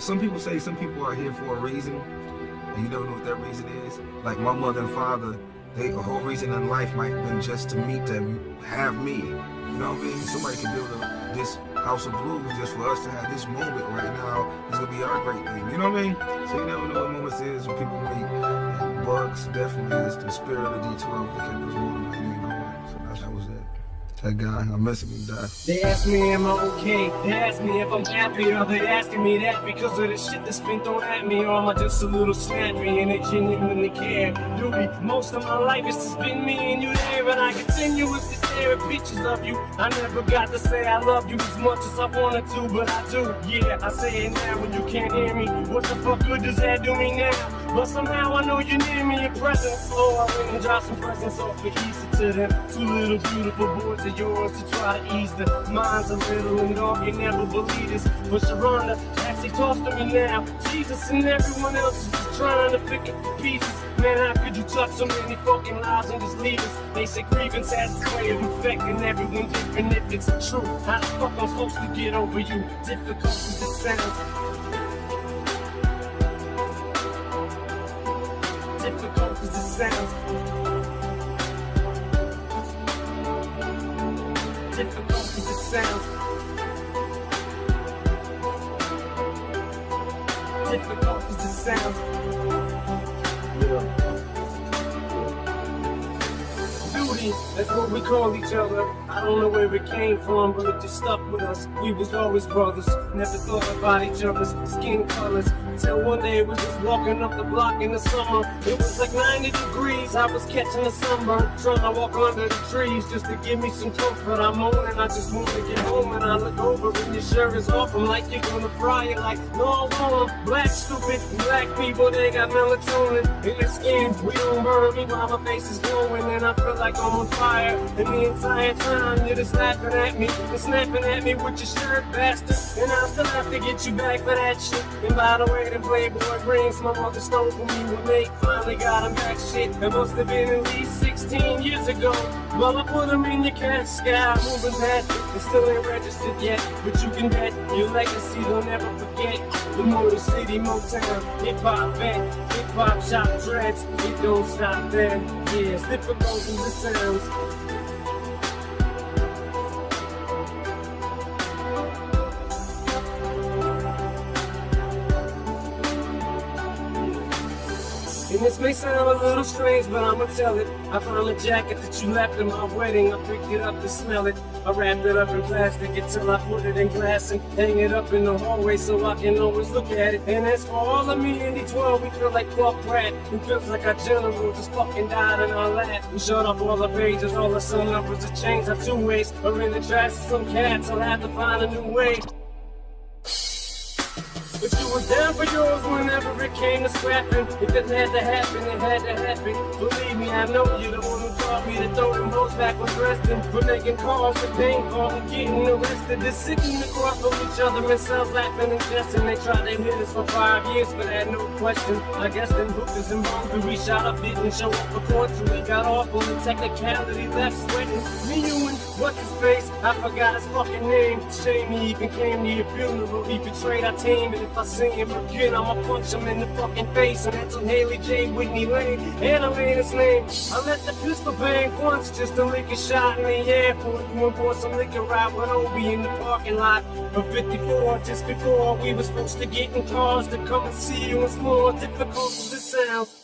some people say some people are here for a reason, and you don't know what that reason is. Like my mother and father, they the whole reason in life might have been just to meet them, have me. You know what I mean? Somebody can build a, this house of blues just for us to have this moment right now. It's gonna be our great thing. You know what I mean? So you never know what moments is when people meet. And Bugz definitely is the spirit of D12 that kept us motivated That guy, I'm messing with that. They ask me am I okay? They ask me if I'm happy. Are they asking me that because of the shit that's been thrown at me? Or am I just a little snappy and they genuinely care? Doody, most of my life it's just been me and you there, and I continuously stare at pictures of you. I never got to say I love you as much as I wanted to, but I do. Yeah, I say it now when you can't hear me. What the fuck good does that do me now? But somehow I know you're near me in presence. So I went and dropped some presents off the easy to them. Two little beautiful boys of yours to try to ease the minds a little and dark. You never believe this. But Sharonda actually talks to me now. Jesus and everyone else is just trying to pick up the pieces. Man, how could you touch so many fucking lives and just leave us? They say grievance has its way of infecting everyone different if it's true. How the fuck I'm supposed to get over you? Difficult as it sounds. difficult as it sounds. Difficult as it sounds. Difficult as it sounds. That's what we call each other. I don't know where it came from, but it just stuck with us. We was always brothers, never thought about each other's skin colors. Till one day we was just walking up the block in the summer. It was like 90 degrees, I was catching a sunburn. Trying to walk under the trees just to give me some comfort. I'm moaning, I just want to get home and I look over and your shirt is off. I'm like, you're gonna fry it like, no, I'm black, stupid. Black people, they got melatonin in their skin. We don't burn me while my face is glowing and I feel like I'm on fire. And the entire time you're just laughing at me, and snapping at me with your shirt, bastard. And I still have to get you back for that shit. And by the way, the Playboy rings my mother stole from me when they finally got him back. Shit, it must have been at least 16 years ago. Well, I put him in the cash sky, moving past it. Still ain't registered yet, but you can bet your legacy they'll never forget. The Motor City Motown, hip hop vet, hip hop shop dreads. It don't stop there. Yeah, it's difficult as the sounds. And this may sound a little strange, but I'ma tell it. I found a jacket that you left at my wedding. I picked it up to smell it. I wrapped it up in plastic until I put it in glass and hang it up in the hallway so I can always look at it. And as for all of me in D12, we feel like Clark Pratt. Who feels like our general just fucking died in our lap. We shut up all the pages, all the sun numbers have changed our two ways. Or in the trash some cats, I'll have to find a new way. But you was down for yours whenever it came to scrapping. If it had to happen, it had to happen. Believe me, I know you're the one who taught me to throw them hoes back when resting. For making calls for pain, calling, getting arrested. They're sitting across from each other and selves laughing and jesting. They tried to hit us for five years, but had no question. I guess them hookers and bombs we shot up didn't show up for court, so we got off on the technicality left sweating. Me, you, and what's his face? I forgot his fucking name. Shame he even came to your funeral. He betrayed our team, and if I see him again, I'ma punch him in the fucking face. And that's on Hailie J. Whitney Lane, and I made his name. I let the pistol bang once just to lick a shot in the airport. And pour some liquor out with Obie in the parking lot of 54. Just before we were supposed to get in cars to come and see you, it's more difficult as it sounds.